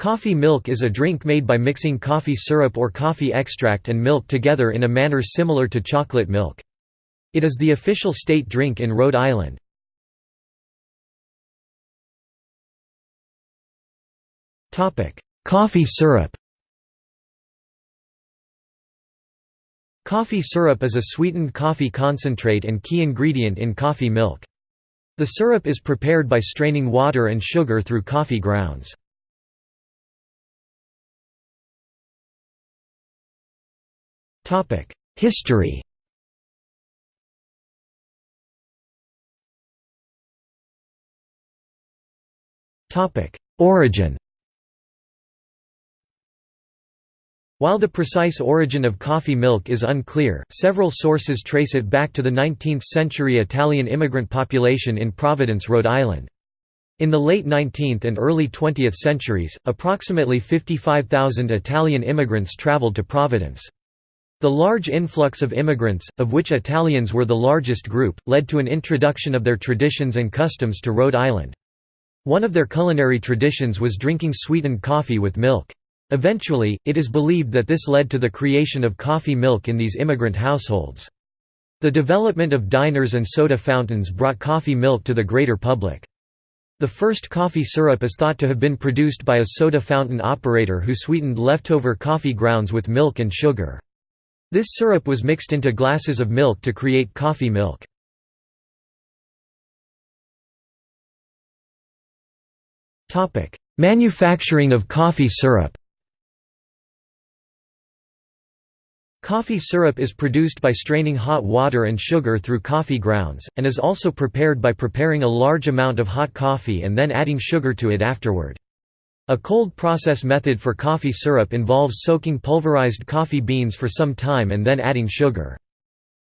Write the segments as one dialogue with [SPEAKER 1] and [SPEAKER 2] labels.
[SPEAKER 1] Coffee milk is a drink made by mixing coffee syrup or coffee extract and milk together in a manner similar to chocolate milk. It is the official state drink in Rhode Island. Coffee syrup Coffee syrup is a sweetened coffee concentrate and key ingredient in coffee milk. The syrup is prepared by straining water and sugar through coffee grounds. History Origin While the precise origin of coffee milk is unclear, several sources trace it back to the 19th-century Italian immigrant population in Providence, Rhode Island. In the late 19th and early 20th centuries, approximately 55,000 Italian immigrants traveled to Providence. The large influx of immigrants, of which Italians were the largest group, led to an introduction of their traditions and customs to Rhode Island. One of their culinary traditions was drinking sweetened coffee with milk. Eventually, it is believed that this led to the creation of coffee milk in these immigrant households. The development of diners and soda fountains brought coffee milk to the greater public. The first coffee syrup is thought to have been produced by a soda fountain operator who sweetened leftover coffee grounds with milk and sugar. This syrup was mixed into glasses of milk to create coffee milk. Manufacturing of coffee syrup Coffee syrup is produced by straining hot water and sugar through coffee grounds, and is also prepared by preparing a large amount of hot coffee and then adding sugar to it afterward. A cold process method for coffee syrup involves soaking pulverized coffee beans for some time and then adding sugar.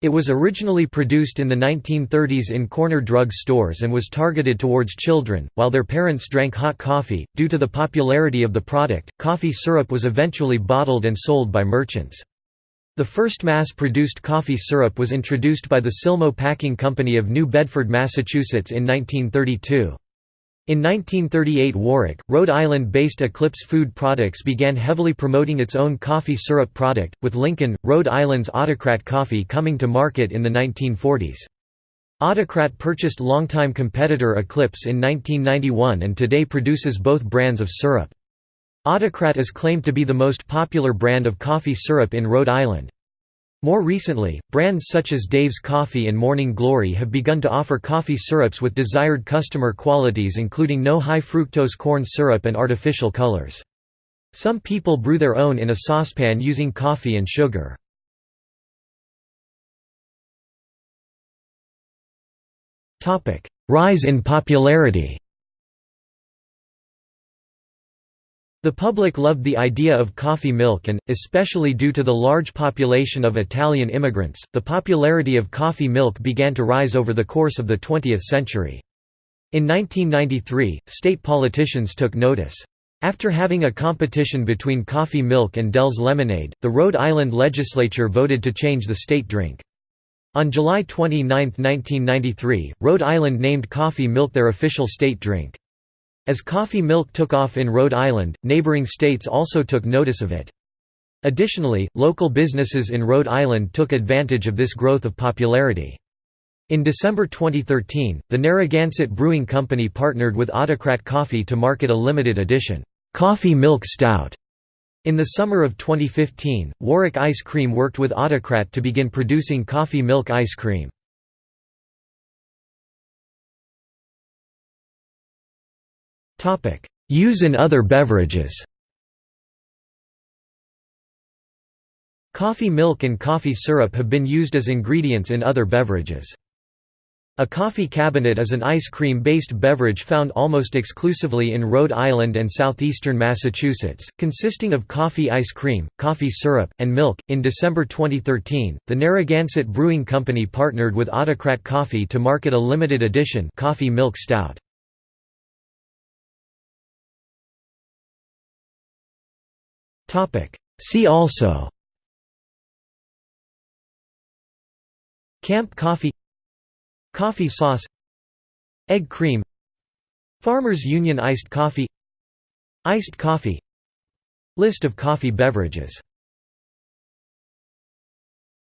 [SPEAKER 1] It was originally produced in the 1930s in corner drug stores and was targeted towards children, while their parents drank hot coffee. Due to the popularity of the product, coffee syrup was eventually bottled and sold by merchants. The first mass-produced coffee syrup was introduced by the Silmo Packing Company of New Bedford, Massachusetts in 1932. In 1938 Warwick, Rhode Island-based Eclipse Food Products began heavily promoting its own coffee syrup product, with Lincoln, Rhode Island's Autocrat coffee coming to market in the 1940s. Autocrat purchased longtime competitor Eclipse in 1991 and today produces both brands of syrup. Autocrat is claimed to be the most popular brand of coffee syrup in Rhode Island. More recently, brands such as Dave's Coffee and Morning Glory have begun to offer coffee syrups with desired customer qualities including no high fructose corn syrup and artificial colors. Some people brew their own in a saucepan using coffee and sugar. Rise in popularity The public loved the idea of coffee milk and, especially due to the large population of Italian immigrants, the popularity of coffee milk began to rise over the course of the 20th century. In 1993, state politicians took notice. After having a competition between coffee milk and Dell's lemonade, the Rhode Island legislature voted to change the state drink. On July 29, 1993, Rhode Island named coffee milk their official state drink. As coffee milk took off in Rhode Island, neighboring states also took notice of it. Additionally, local businesses in Rhode Island took advantage of this growth of popularity. In December 2013, the Narragansett Brewing Company partnered with Autocrat Coffee to market a limited edition, Coffee Milk Stout. In the summer of 2015, Warwick Ice Cream worked with Autocrat to begin producing coffee milk ice cream. Use in other beverages Coffee milk and coffee syrup have been used as ingredients in other beverages. A coffee cabinet is an ice cream-based beverage found almost exclusively in Rhode Island and southeastern Massachusetts, consisting of coffee ice cream, coffee syrup, and milk. In December 2013, the Narragansett Brewing Company partnered with Autocrat Coffee to market a limited edition coffee milk stout. See also Camp coffee Coffee sauce Egg cream Farmers Union iced coffee Iced coffee List of coffee beverages